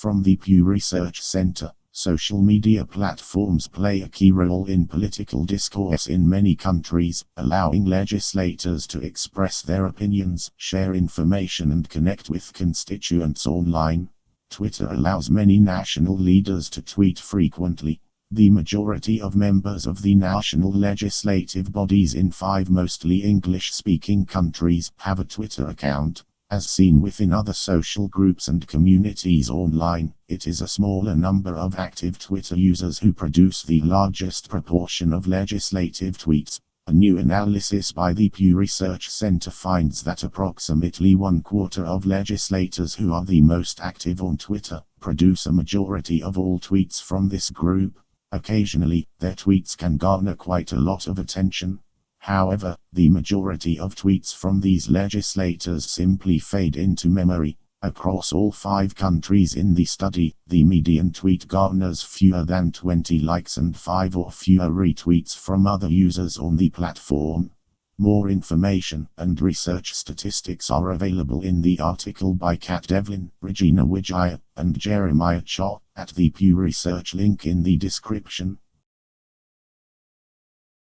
From the Pew Research Center, social media platforms play a key role in political discourse in many countries, allowing legislators to express their opinions, share information, and connect with constituents online. Twitter allows many national leaders to tweet frequently. The majority of members of the national legislative bodies in five mostly English speaking countries have a Twitter account. As seen within other social groups and communities online, it is a smaller number of active Twitter users who produce the largest proportion of legislative tweets. A new analysis by the Pew Research Center finds that approximately one quarter of legislators who are the most active on Twitter produce a majority of all tweets from this group. Occasionally, their tweets can garner quite a lot of attention. However, the majority of tweets from these legislators simply fade into memory. Across all five countries in the study, the median tweet garners fewer than 20 likes and 5 or fewer retweets from other users on the platform. More information and research statistics are available in the article by Kat Devlin, Regina Widjaya, and Jeremiah Cha, at the Pew Research link in the description.